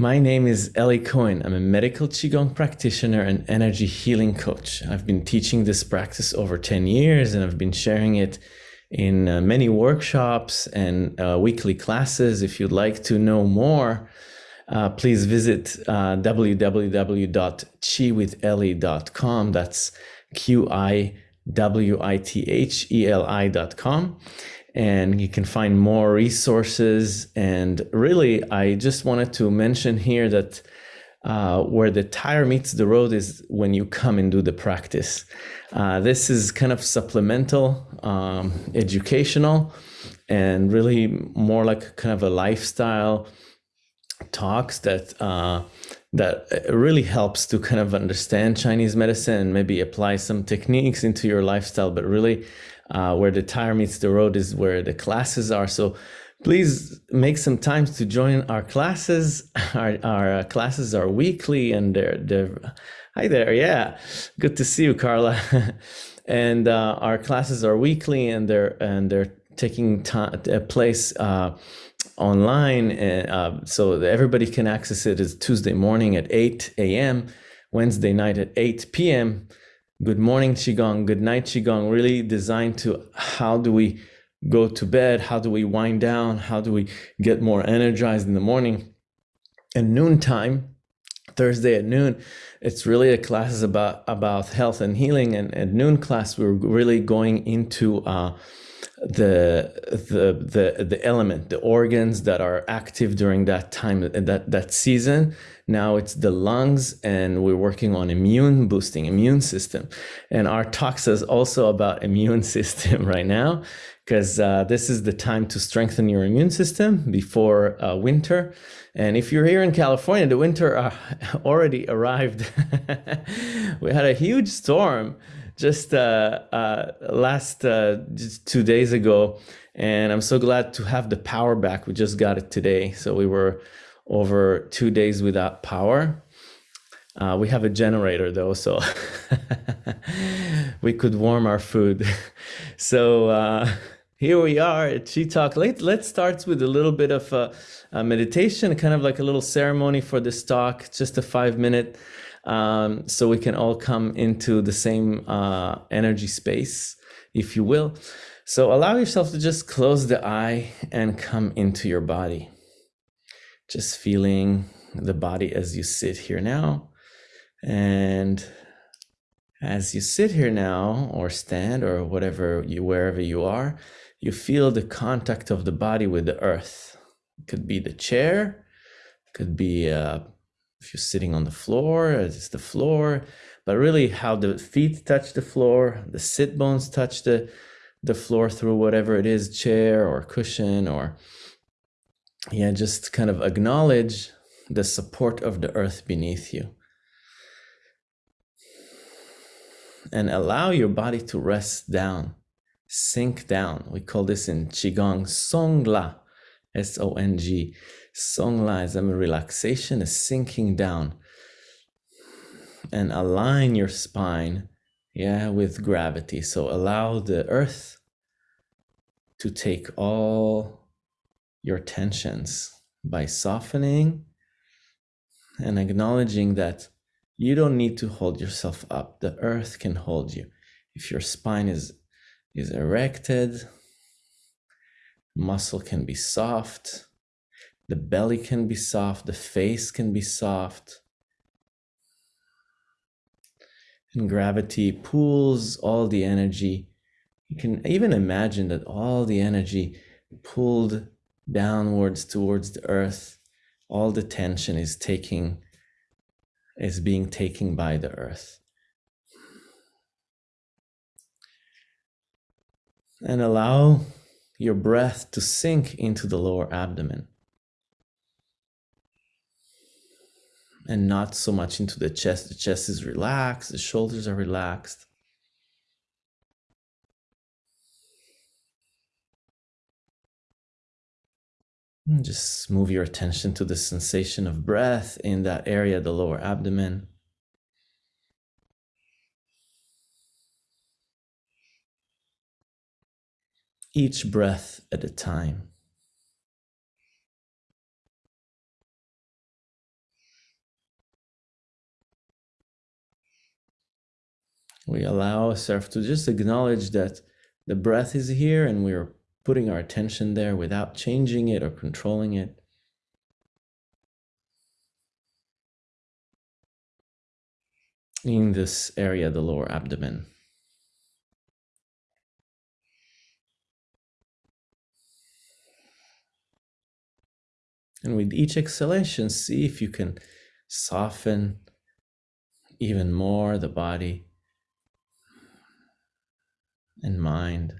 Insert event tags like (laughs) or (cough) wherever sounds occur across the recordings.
My name is Ellie Cohen. I'm a medical Qigong practitioner and energy healing coach. I've been teaching this practice over 10 years and I've been sharing it in uh, many workshops and uh, weekly classes. If you'd like to know more, uh, please visit uh, www.qiwitheli.com. That's Q I W I T H E L I.com and you can find more resources. And really, I just wanted to mention here that uh, where the tire meets the road is when you come and do the practice. Uh, this is kind of supplemental, um, educational, and really more like kind of a lifestyle talks that uh, that really helps to kind of understand Chinese medicine and maybe apply some techniques into your lifestyle, but really uh, where the tire meets the road is where the classes are. So please make some time to join our classes. (laughs) Our, our uh, classes are weekly and they're, they're, hi there. Yeah. Good to see you, Carla. (laughs) and uh, our classes are weekly and they're, and they're taking time, uh, place uh, online. And, uh, so everybody can access it. It's Tuesday morning at 8 a.m., Wednesday night at 8 p.m., good morning qigong. Good night qigong. Really designed to how do we go to bed? How do we wind down? How do we get more energized in the morning? And noontime thursday at noon it's really a class is about about health and healing. And at noon class we're really going into uh, the the the the element the organs that are active during that time that that season now it's the lungs and we're working on immune boosting immune system. And our talk is also about (laughs) immune system right now because uh, this is the time to strengthen your immune system before uh, winter. And if you're here in California the winter uh, (laughs) already arrived. (laughs) We had a huge storm just uh, uh, last uh, just two days ago, and I'm so glad to have the power back. We just got it today, so we were over two days without power. Uh, we have a generator though, so (laughs) we could warm our food. (laughs) so uh, here we are at Qi Talk. Let, let's start with a little bit of a, a meditation, kind of like a little ceremony for this talk, just a five minute um, so we can all come into the same uh, energy space, if you will. So allow yourself to just close the eye and come into your body. Just feeling the body as you sit here now. And as you sit here now or stand or whatever you wherever you are, you feel the contact of the body with the earth. It could be the chair, could be a if you're sitting on the floor, it's the floor, but really how the feet touch the floor, the sit bones touch the, the floor through whatever it is, chair or cushion, or yeah, just kind of acknowledge the support of the earth beneath you. And allow your body to rest down, sink down. We call this in Qigong Song La, S O N G. Song lies, I mean, relaxation is sinking down and align your spine, yeah, with gravity. So allow the earth to take all your tensions by softening and acknowledging that you don't need to hold yourself up. The earth can hold you. If your spine is, is erected, muscle can be soft, the belly can be soft, the face can be soft. And gravity pulls all the energy. You can even imagine that all the energy pulled downwards towards the earth, all the tension is taking, is being taken by the earth. And allow your breath to sink into the lower abdomen. and not so much into the chest. The chest is relaxed, the shoulders are relaxed. Hmm, just move your attention to the sensation of breath in that area, the lower abdomen. Each breath at a time. We allow ourselves to just acknowledge that the breath is here and we're putting our attention there without changing it or controlling it. In this area, the lower abdomen. And with each exhalation, see if you can soften even more the body and mind.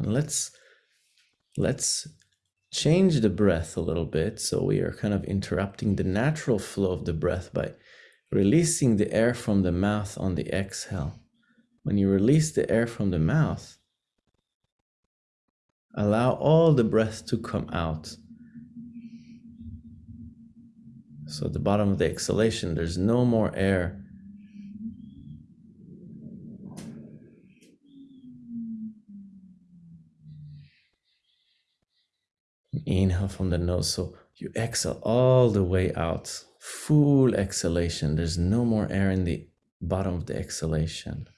And let's let's change the breath a little bit. So we are kind of interrupting the natural flow of the breath by releasing the air from the mouth on the exhale. When you release the air from the mouth, allow all the breath to come out. So at the bottom of the exhalation, there's no more air Inhale from the nose. So you exhale all the way out. Full exhalation. There's no more air in the bottom of the exhalation.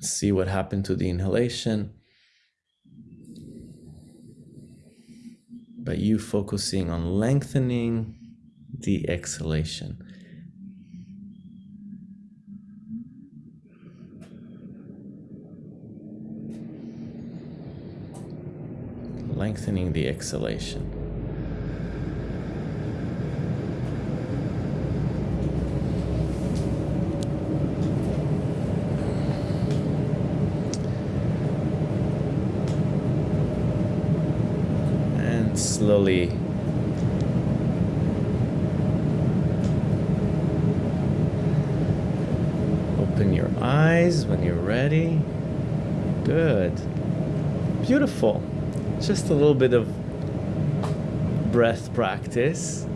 See what happened to the inhalation. But you focusing on lengthening the exhalation. Lengthening the exhalation. And slowly open your eyes when you're ready. Good. Beautiful just a little bit of breath practice.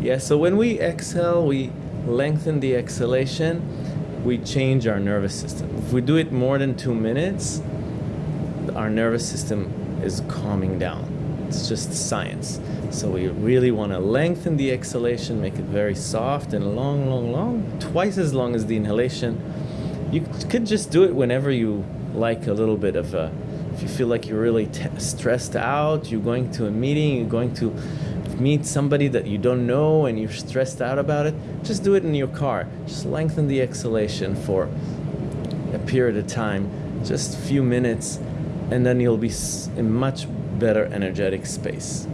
Yeah, so when we exhale, we lengthen the exhalation, we change our nervous system. If we do it more than two minutes, our nervous system is calming down. It's just science. So we really want to lengthen the exhalation, make it very soft and long, long, long, twice as long as the inhalation. You could just do it whenever you like a little bit of a if you feel like you're really stressed out, you're going to a meeting, you're going to meet somebody that you don't know and you're stressed out about it, just do it in your car. Just lengthen the exhalation for a period of time, just a few minutes, and then you'll be in much better energetic space.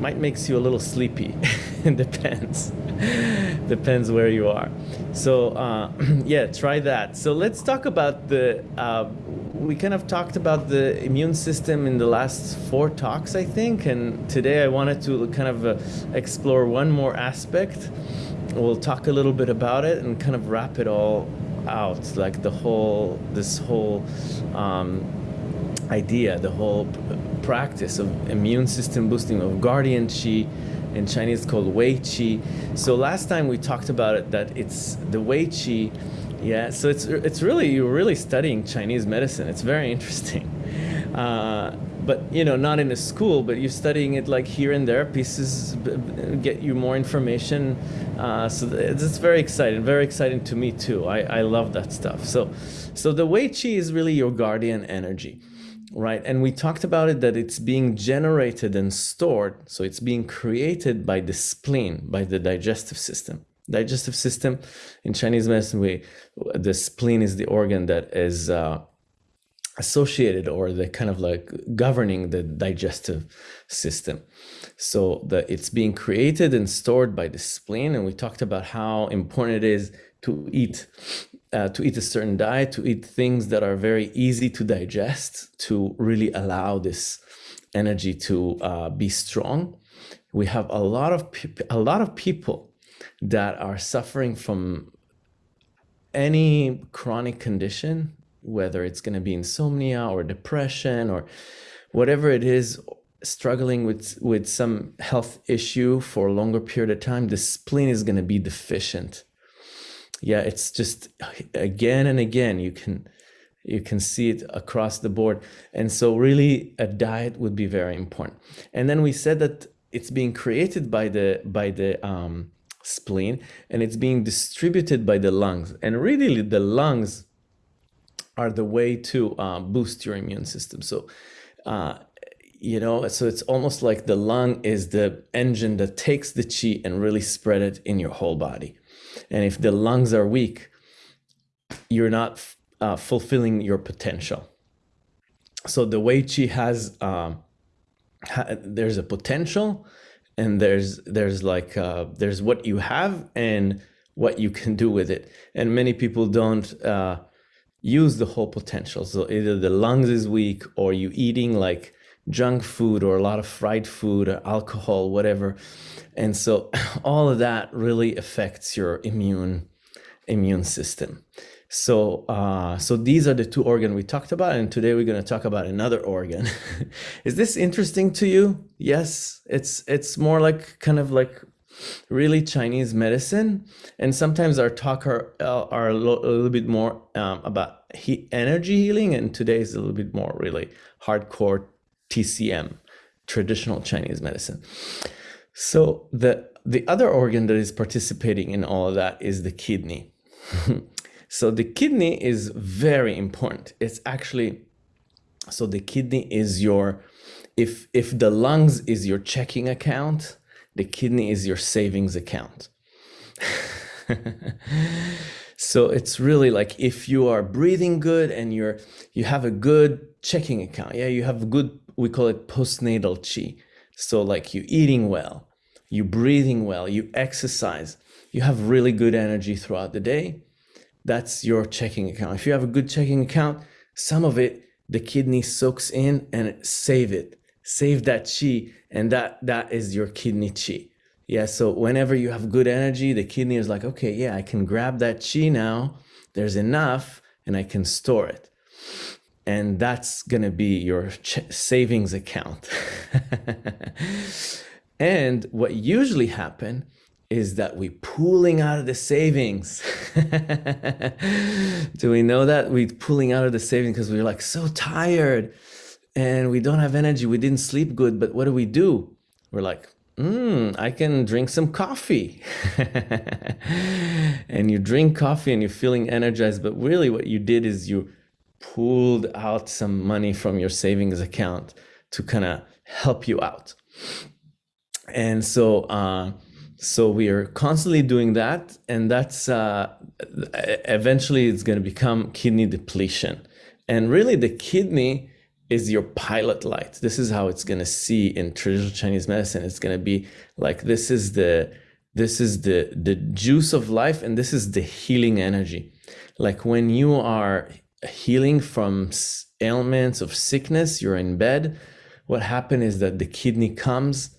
Might makes you a little sleepy. (laughs) it depends. (laughs) depends where you are. So uh, (clears throat) yeah, try that. So let's talk about the uh, we kind of talked about the immune system in the last four talks, I think, and today I wanted to kind of uh, explore one more aspect. We'll talk a little bit about it and kind of wrap it all out, like the whole, this whole um, idea, the whole practice of immune system boosting, of guardian qi, in Chinese called Wei Qi. So last time we talked about it, that it's the Wei Qi yeah, so it's it's really you're really studying Chinese medicine. It's very interesting, (laughs) uh, but you know not in a school, but you're studying it like here and there. Pieces get you more information. Uh, so it's very exciting, very exciting to me too. I I love that stuff. So so the Wei Qi is really your guardian energy right? And we talked about it that it's being generated and stored. So it's being created by the spleen, by the digestive system digestive system. In Chinese medicine, we the spleen is the organ that is uh, associated or the kind of like governing the digestive system. So that it's being created and stored by the spleen, and we talked about how important it is to eat. Uh, to eat a certain diet, to eat things that are very easy to digest, to really allow this energy to uh, be strong. We have a lot of a lot of people that are suffering from any chronic condition, whether it's going to be insomnia or depression or whatever it is, struggling with with some health issue for a longer period of time, the spleen is going to be deficient. Yeah, it's just again and again you can you can see it across the board. And so really a diet would be very important. And then we said that it's being created by the by the um, spleen and it's being distributed by the lungs. And really the lungs are the way to uh, boost your immune system. So uh, you know so it's almost like the lung is the engine that takes the chi and really spread it in your whole body and if the lungs are weak you're not uh, fulfilling your potential. So the wei chi has um, ha there's a potential and there's there's like uh, there's what you have and what you can do with it. And many people don't uh, use the whole potential. So either the lungs is weak or you eating like junk food or a lot of fried food or alcohol, whatever. And so (laughs) all of that really affects your immune immune system. So, uh, so these are the two organs we talked about, and today we're going to talk about another organ. (laughs) Is this interesting to you? Yes, it's it's more like kind of like really Chinese medicine, and sometimes our talk are uh, are a, little bit more um, about he- energy healing, and today is a little bit more really hardcore TCM, traditional Chinese medicine. So the the other organ that is participating in all of that is the kidney. (laughs) so the kidney is very important. It's actually so the kidney is your if if the lungs is your checking account, the kidney is your savings account. (laughs) so it's really like if you are breathing good and you're you have a good checking account, yeah, you have a good we call it postnatal chi. So like you eating well, you breathing well, you exercise, you have really good energy throughout the day. That's your checking account. If you have a good checking account, some of it the kidney soaks in and save it, save that chi, and that that is your kidney chi. Yeah. So whenever you have good energy, the kidney is like, okay, yeah, I can grab that chi now. There's enough, and I can store it and that's going to be your savings account. (laughs) and what usually happen is that we pulling out of the savings. (laughs) Do we know that we're pulling out of the savings because we're like so tired and we don't have energy. We didn't sleep good, but what do we do? We're like, mm, I can drink some coffee. (laughs) and you drink coffee and you're feeling energized, but really what you did is you pulled out some money from your savings account to kind of help you out. And so, uh, so we are constantly doing that, and that's uh, eventually it's going to become kidney depletion. And really, the kidney is your pilot light. This is how it's going to see in traditional Chinese medicine. It's going to be like this is the this is the the juice of life, and this is the healing energy. Like when you are healing from ailments of sickness you're in bed what happened is that the kidney comes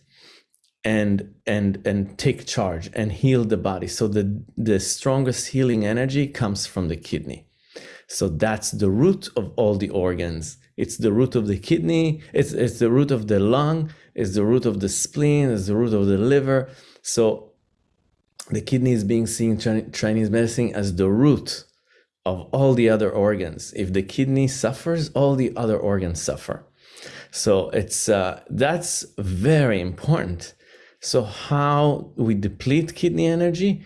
and and and take charge and heal the body so the the strongest healing energy comes from the kidney so that's the root of all the organs it's the root of the kidney it's it's the root of the lung it's the root of the spleen it's the root of the liver so the kidney is being seen chinese medicine as the root of all the other organs. If the kidney suffers, all the other organs suffer. So it's uh, that's very important. So how we deplete kidney energy?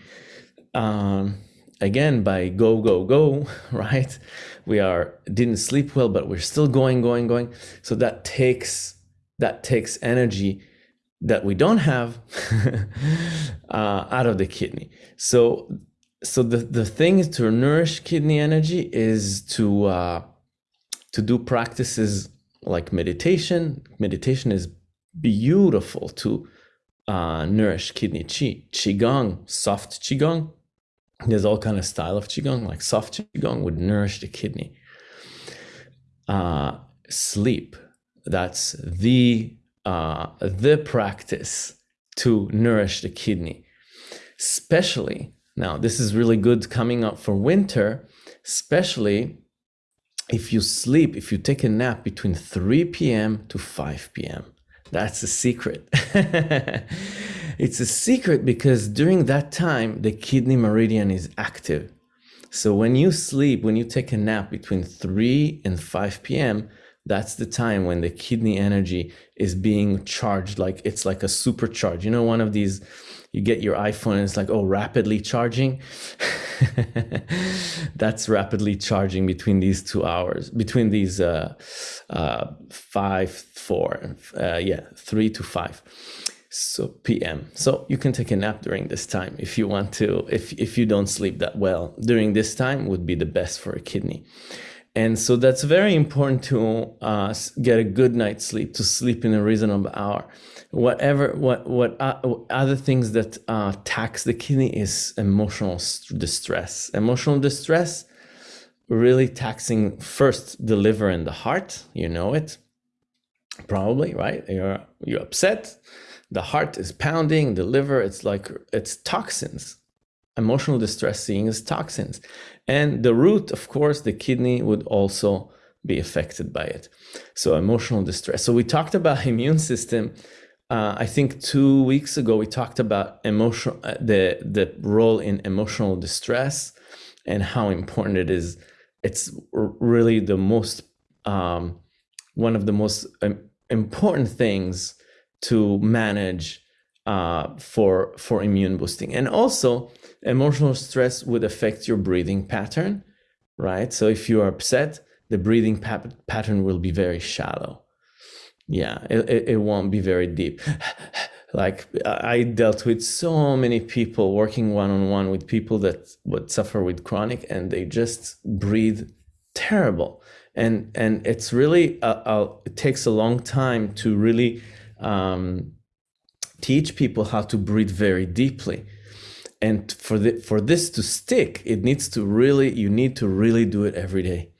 Um, again, by go go go, (laughs) right? We are didn't sleep well, but we're still going going going. So that takes that takes energy that we don't have (laughs) uh, out of the kidney. So so the, the thing to nourish kidney energy is to uh, to do practices like meditation. Meditation is beautiful to uh, nourish kidney chi. Qigong, soft qigong. There's all kind of style of qigong. Like soft qigong would nourish the kidney. Uh, sleep. That's the uh, the practice to nourish the kidney, especially now, this is really good coming up for winter, especially if you sleep, if you take a nap between 3 p.m. to 5 p.m. That's a secret. (laughs) it's a secret because during that time, the kidney meridian is active. So when you sleep, when you take a nap between 3 and 5 p.m., that's the time when the kidney energy is being charged like it's like a supercharge. You know, one of these, you get your iPhone and it's like, oh, rapidly charging. (laughs) that's rapidly charging between these two hours, between these uh, uh, five, four, uh, yeah, three to five so PM. So you can take a nap during this time if you want to. If if you don't sleep that well during this time, would be the best for a kidney. And so that's very important to uh, get a good night's sleep, to sleep in a reasonable hour. Whatever, what, what uh, other things that uh, tax the kidney is emotional distress. Emotional distress, really taxing first the liver and the heart. You know it, probably, right? You're you're upset the heart is pounding, the liver, it's like it's toxins. Emotional distress seeing is toxins. And the root, of course, the kidney would also be affected by it. So emotional distress. So we talked about (laughs) immune system. Uh, I think two weeks ago we talked about emotional uh, the the role in emotional distress and how important it is. It's really the most um, one of the most um, important things to manage uh, for for immune boosting. And also emotional stress would affect your breathing pattern right? So if you are upset the breathing pa pattern will be very shallow. Yeah it, it won't be very deep. (laughs) Like i dealt with so many people working one-on-one with people that would suffer with chronic and they just breathe terrible. And and it's really a, a, it takes a long time to really um, teach people how to breathe very deeply. And for the, for this to stick, it needs to really, you need to really do it every day.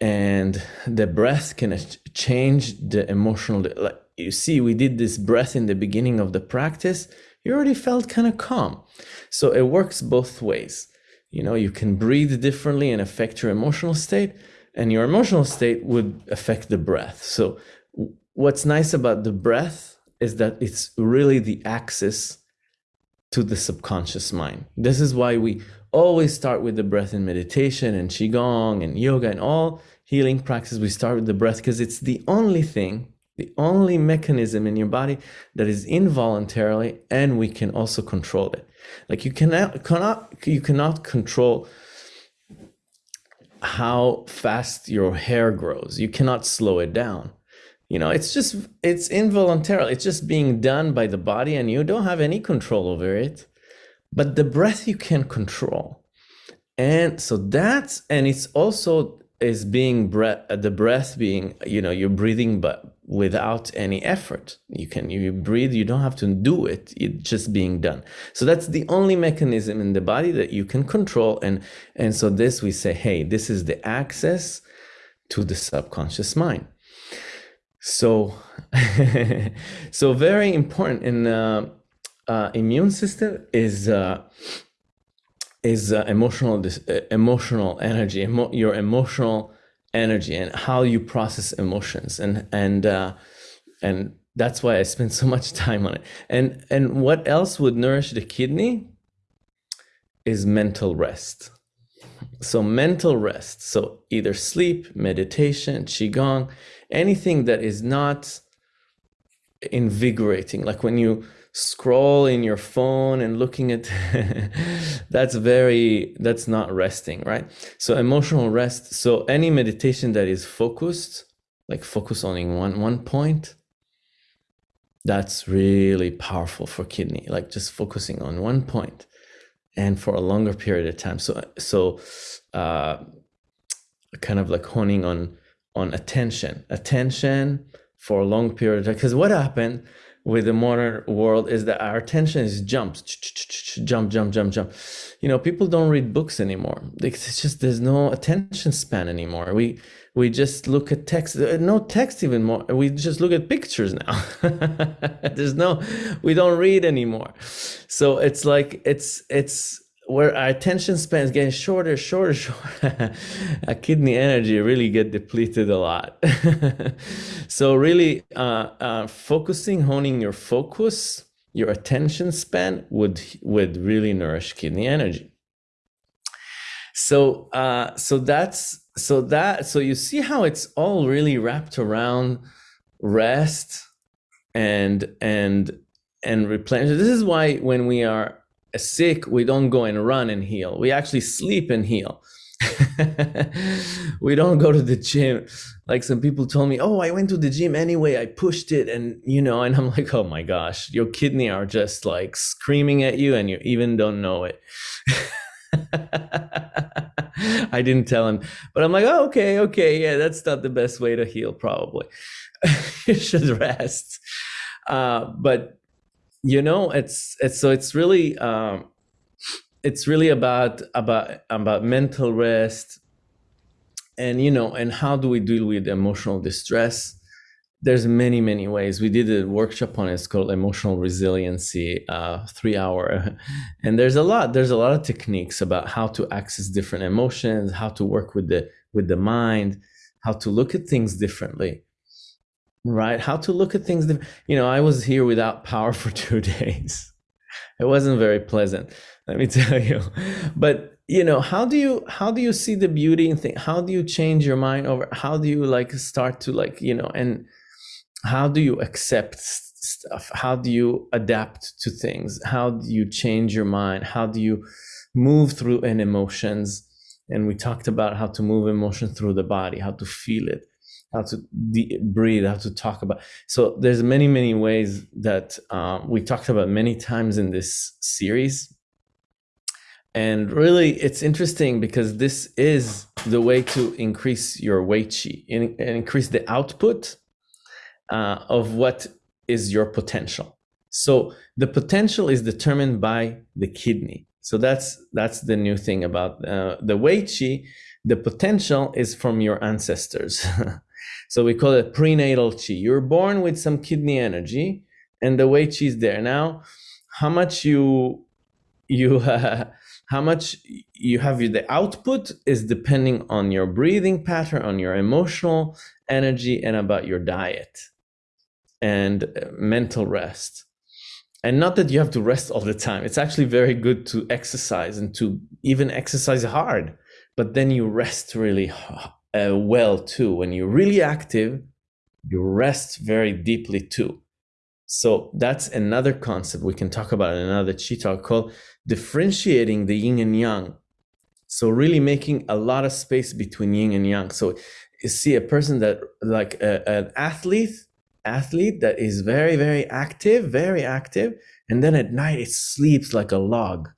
And the breath can change the emotional, like you see, we did this breath in the beginning of the practice. You already felt kind of calm. So it works both ways. You know, you can breathe differently and affect your emotional state, and your emotional state would affect the breath. So what's nice about the breath is that it's really the access to the subconscious mind. This is why we always start with the breath in meditation and qigong and yoga and all healing practices. We start with the breath because it's the only thing, the only mechanism in your body that is involuntarily and we can also control it. Like you cannot cannot you cannot control how fast your hair grows. You cannot slow it down you know it's just it's involuntary it's just being done by the body and you don't have any control over it but the breath you can control. And so that's and it's also is being breath the breath being you know you're breathing but without any effort. You can you breathe you don't have to do it it's just being done. So that's the only mechanism in the body that you can control and and so this we say hey this is the access to the subconscious mind so, (laughs) so very important in uh, uh, immune system is uh, is uh, emotional uh, emotional energy, emo your emotional energy, and how you process emotions, and and uh, and that's why I spend (laughs) so much time on it. And and what else would nourish the kidney is mental rest. So mental rest. So either sleep, meditation, qigong anything that is not invigorating like when you scroll in your phone and looking at (laughs) that's very that's not resting right? So emotional rest so any meditation that is focused like focus on one one point that's really powerful for kidney like just focusing on one point and for a longer period of time. So so uh kind of like honing on on attention, attention for a long period of time. Because what happened with the modern world is that our attention is jumps, jump, jump, jump, jump. You know, people don't read books anymore. It's just there's no attention span anymore. We we just look at text, uh, no text even more. We just look at pictures now. (laughs) there's no, we don't read anymore. So it's like it's it's where our attention span is getting shorter, shorter, (laughs) shorter, our kidney energy really get depleted a lot. (laughs) so really uh, uh, focusing, honing your focus, your attention span would would really nourish kidney energy. So uh, so that's so that so you see how it's all really wrapped around rest and and and replenish. This is why when we are sick, we don't go and run and heal. We actually sleep and heal. (laughs) we don't go to the gym. Like some people told me, oh, I went to the gym anyway. I pushed it. And, you know, and I'm (laughs) like, oh my gosh, your kidney are just like screaming at you and you even don't know it. (laughs) I didn't tell him, but I'm like, oh, okay, okay. Yeah, that's not the best way to heal, probably. you should rest. Uh, but you know it's it's so it's really um it's really about about about mental rest and you know and how do we deal with emotional distress? There's many many ways. We did a workshop on it. It's called emotional resiliency uh, three hour. (laughs) And there's a lot there's a lot of techniques about how to access different emotions how to work with the with the mind how to look at things differently right? How to look at things you know i was here without power (laughs) for two days. It wasn't very pleasant let me (laughs) tell you. But you know how do you how do you see the beauty in things how do you change your mind over how do you like start to like you know and how do you accept stuff? How do you adapt to things? How do you change your mind? How do you move through an emotions? And we talked about how to move emotion through the body how to feel it how to breathe, how to talk about. So there's many, many ways that uh, we talked about many times in this series. And really, it's interesting because this is the way to increase your Wei Qi and increase the output uh, of what is your potential. So the potential is determined by the kidney. So that's that's the new thing about uh, the Wei Qi. The potential is from your ancestors. (laughs) So we call it prenatal chi. You're born with some kidney energy, and the Wei Qi is there. Now, how much you you uh, (laughs) how much you have the output is depending on your breathing pattern, on your emotional energy, and about your diet and uh, mental rest. And not that you have to rest all the time. It's actually very good to exercise and to even exercise hard, but then you rest really uh, well too. When you're really active, you rest very deeply too. So that's another concept we can talk about in another chi talk called differentiating the yin and yang. So really making a lot of space between yin and yang. So you see a person that like a, an athlete, athlete that is very, very active, very active. And then at night it sleeps like a log.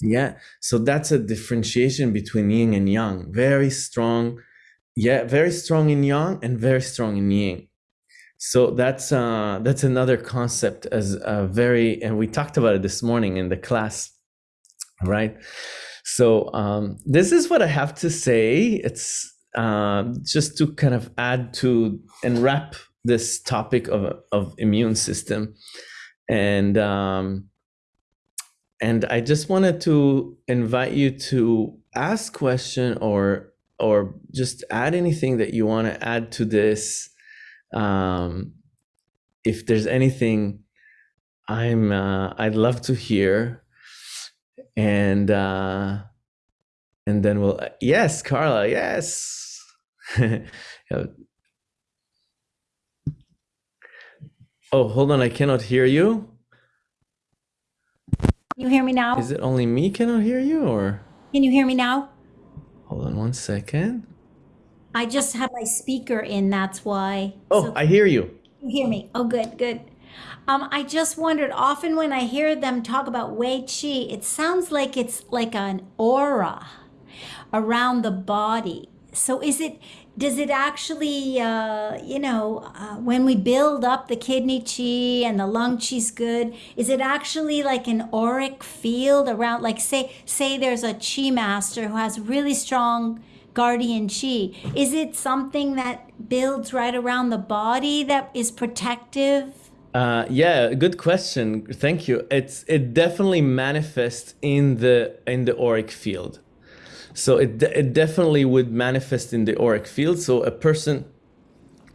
Yeah. So that's a differentiation between yin and yang. Very strong yeah very strong in yang and very strong in yin. So that's uh that's another concept as a very and we talked about it this morning in the class right? So um this is what i have to say. It's um just to kind of add to and wrap this topic of of immune system. And um and i just wanted to invite you to ask question or or just add anything that you want to add to this. Um, if there's anything, I'm uh, I'd love to hear, and uh, and then we'll yes, Carla, yes. (laughs) oh, hold on, I cannot hear you. Can you hear me now? Is it only me cannot hear you, or? Can you hear me now? Hold on one second. I just have my speaker in, that's why. Oh, So I hear you. you hear me? Oh, good, good. Um, I just wondered, often when I hear them talk about Wei Qi, it sounds like it's like an aura around the body. So is it, does it actually, uh, you know, uh, when we build up the kidney chi and the lung chi's good, is it actually like an auric field around, like say, say there's a chi master who has really strong guardian chi. Is it something that builds right around the body that is protective? Uh, yeah, good question. Thank you. It's it definitely manifests in the in the auric field. So it it definitely would manifest in the auric field. So a person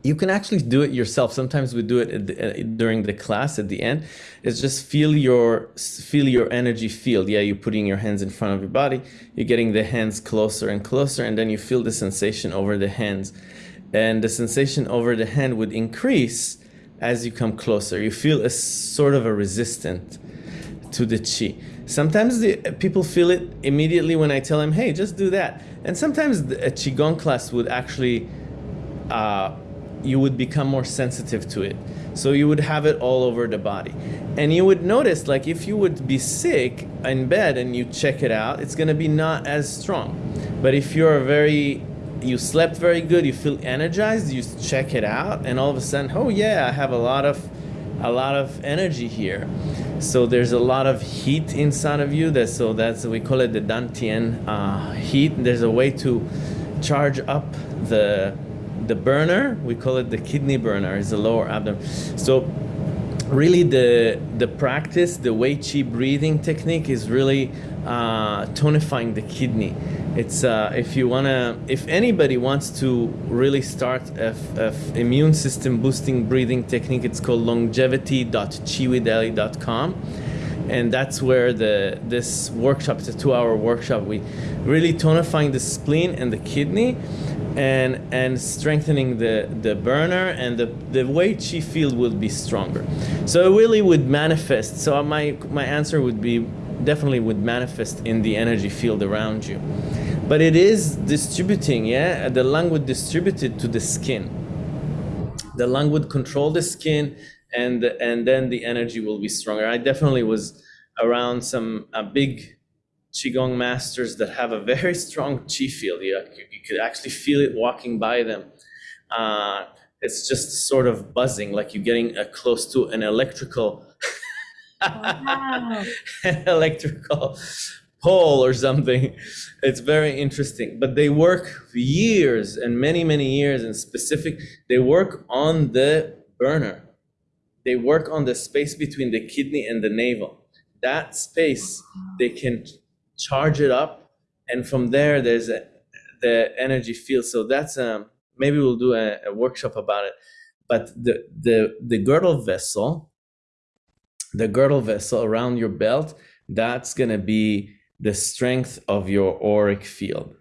you can actually do it yourself. Sometimes we do it the, uh, during the class at the end. It's just feel your feel your energy field. Yeah, you're putting your hands in front of your body. You're getting the hands closer and closer, and then you feel the sensation over the hands, and the sensation over the hand would increase as you come closer. You feel a sort of a resistant to the chi. Sometimes the, people feel it immediately when I tell them, "Hey, just do that," and sometimes a qigong class would actually. Uh, you would become more sensitive to it. So you would have it all over the body. And you would notice, like, if you would be sick in bed and you check it out, it's going to be not as strong. But if you're very, you slept very good, you feel energized, you check it out, and all of a sudden, oh yeah, I have a lot of, a lot of energy here. So there's a lot of heat inside of you. That so that's we call it the Dantian uh, heat. There's a way to charge up the the burner, we call it the kidney burner, is the lower abdomen. So really the the practice, the Wei Qi breathing technique is really uh, tonifying the kidney. It's uh, if you wanna, if anybody wants to really start a, immune system boosting breathing technique, it's called longevity.qiwitheli.com and that's where the this workshop it's a two-hour workshop. We really tonifying the spleen and the kidney and and strengthening the the burner and the the Wei Qi field will be stronger. So it really would manifest. So my my answer would be definitely would manifest in the energy field around you but it is distributing yeah the lung would distribute it to the skin the lung would control the skin and and then the energy will be stronger i definitely was around some big qigong masters that have a very strong qi field. You, you could actually feel it walking by them. Uh, it's just sort of buzzing, like you're getting uh, close to an electrical, (laughs) electrical pole or something. It's very interesting. But they work years and many, many years and specific. They work on the burner. They work on the space between the kidney and the navel. That space, they can charge it up, and from there there's a, the energy field. So that's um maybe we'll do a, a workshop about it. But the the the girdle vessel, the girdle vessel around your belt, that's gonna be the strength of your auric field.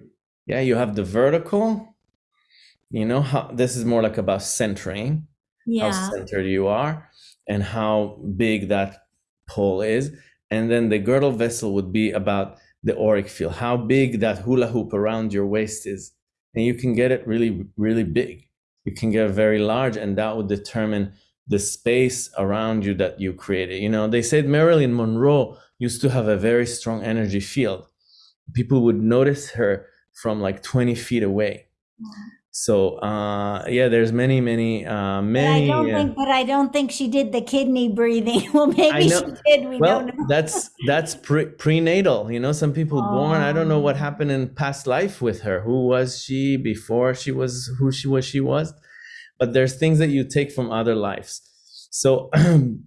Yeah, you have the vertical. You know how this is more like about centering, yeah. how centered you are, and how big that pole is. And then the girdle vessel would be about the auric field, how big that hula hoop around your waist is. And you can get it really, really big. You can get very large, and that would determine the space around you that you created. You know, they said Marilyn Monroe used to have a very strong energy field. People would notice her from like 20 feet away. So uh, yeah, there's many, many, uh, many. But I don't uh, think, but I don't think she did the kidney breathing. (laughs) well, maybe she did. We well, don't know. that's that's pre- prenatal. You know, some people oh. born. I don't know what happened in past life with her. Who was she before she was who she was? She was. But there's things that you take from other lives. So,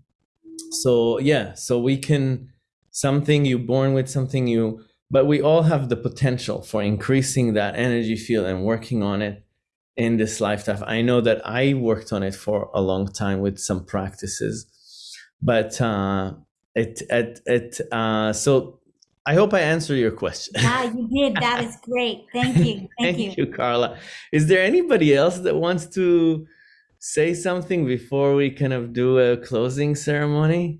(clears throat) so yeah. So we can something you born with something you. But we all have the potential for increasing that energy field and working on it in this lifetime. I know that I worked on it for a long time with some practices, but uh, it it it uh, so I hope I answered your question. Yeah, you did. That is great. Thank you. (laughs) Thank, you. Thank you. you, Carla. Is there anybody else that wants to say something before we kind of do a closing ceremony?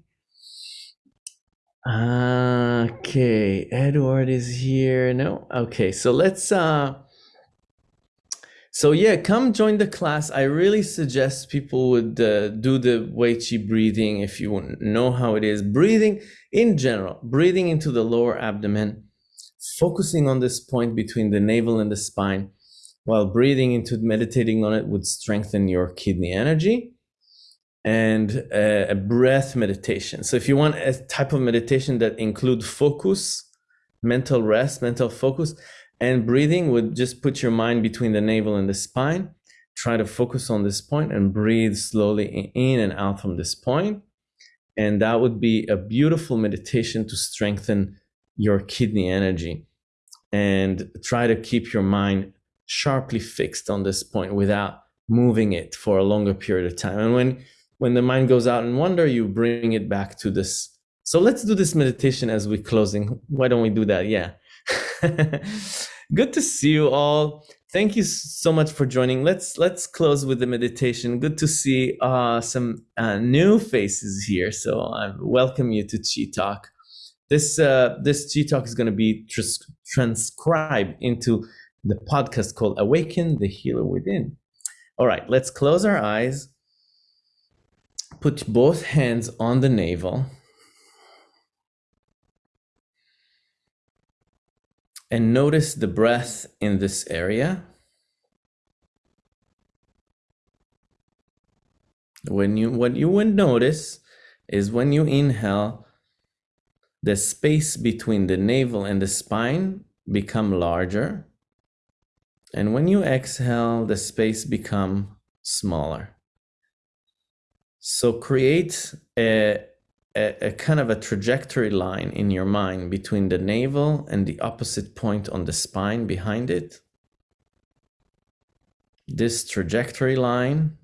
Okay, Edward is here. No, okay. So let's uh so yeah, come join the class. I really suggest people would uh, do the Wei Qi breathing if you know how it is. Breathing in general, breathing into the lower abdomen, focusing on this point between the navel and the spine, while breathing into meditating on it would strengthen your kidney energy and uh, a breath meditation. So if you want a type of meditation that include focus, mental rest, mental focus, and breathing would just put your mind between the navel and the spine. try to focus on this point and breathe slowly in and out from this point. And that would be a beautiful meditation to strengthen your kidney energy and try to keep your mind sharply fixed on this point without moving it for a longer period of time. And when when the mind goes out in wonder, you bring it back to this. So let's do this meditation as we're closing. Why don't we do that? Yeah. (laughs) Good to see you all. Thank you so much for joining. Let's let's close with the meditation. Good to see uh, some uh, new faces here. So I welcome you to Chi Talk. This uh, this Chi Talk is going to be tr- transcribed into the podcast called Awaken the Healer Within. All right, let's close our eyes. Put both hands on the navel. And notice the breath in this area. When you what you would notice is when you inhale, the space between the navel and the spine become larger and when you exhale, the space become smaller. So create a, a, a, kind of a trajectory line in your mind between the navel and the opposite point on the spine behind it. This trajectory line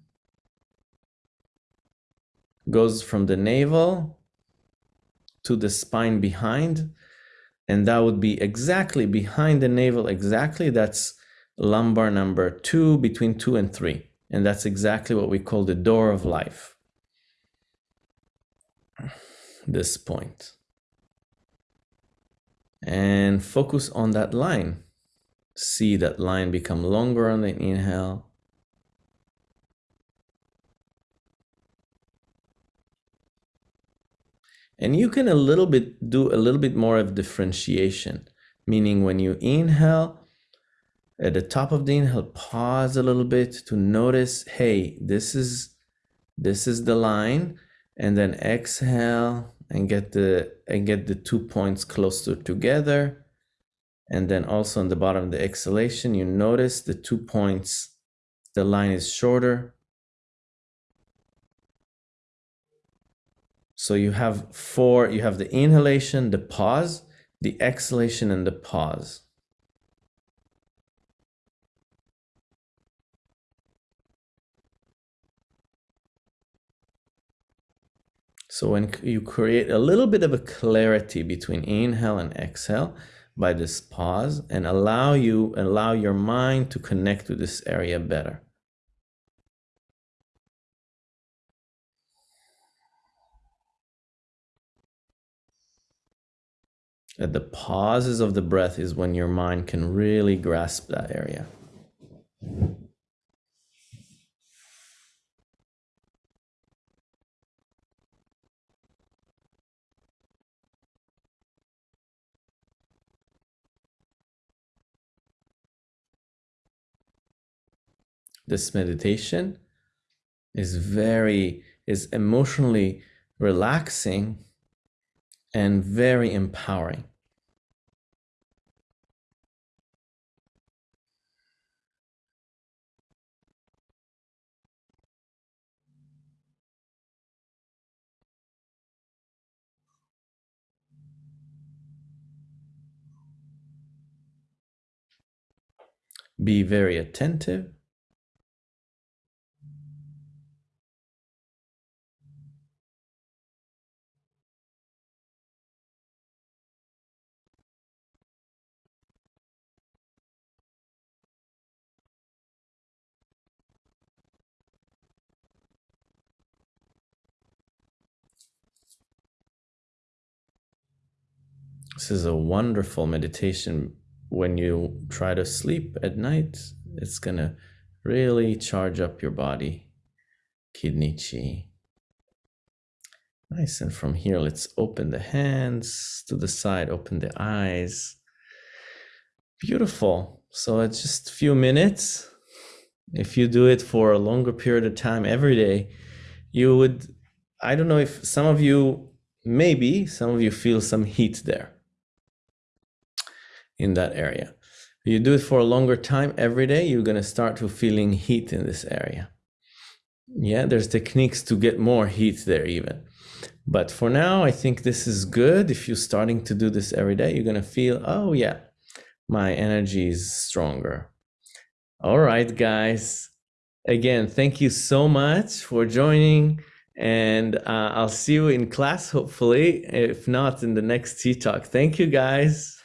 goes from the navel to the spine behind, and that would be exactly behind the navel, exactly. That's lumbar number two, between two and three. And that's exactly what we call the door of life. This. And focus on that line. See that line become longer on the inhale. And you can a little bit do a little bit more of differentiation, meaning when you inhale, at the top of the inhale pause a little bit to notice hey this is this is the line and then exhale and get the and get the two points closer together. And then also on the bottom of the exhalation you notice the two points the line is shorter. So you have four you have the inhalation the pause the exhalation and the pause So when you create a little bit of a clarity between inhale and exhale by this pause and allow you allow your mind to connect to this area better. At the pauses of the breath is when your mind can really grasp that area. This meditation is very is emotionally relaxing and very empowering. Be very attentive This is a wonderful meditation when you try to sleep at night. It's going to really charge up your body, kidney chi. Nice. And from here, let's open the hands to the side, open the eyes. Beautiful. So it's just a few minutes. If you do it for a longer period of time every day, you would, I don't know if some of you, maybe some of you feel some heat there in that area. You do it for a longer time every day, you're going to start to feeling heat in this area. Yeah, there's techniques to get more heat there even. But for now, I think this is good. If you're starting to do this every day, you're going to feel, oh, yeah, my energy is stronger. All right, guys. Again, thank you so much for joining. And uh, I'll see you in class, hopefully, if not in the next Chi Talk. Thank you, guys.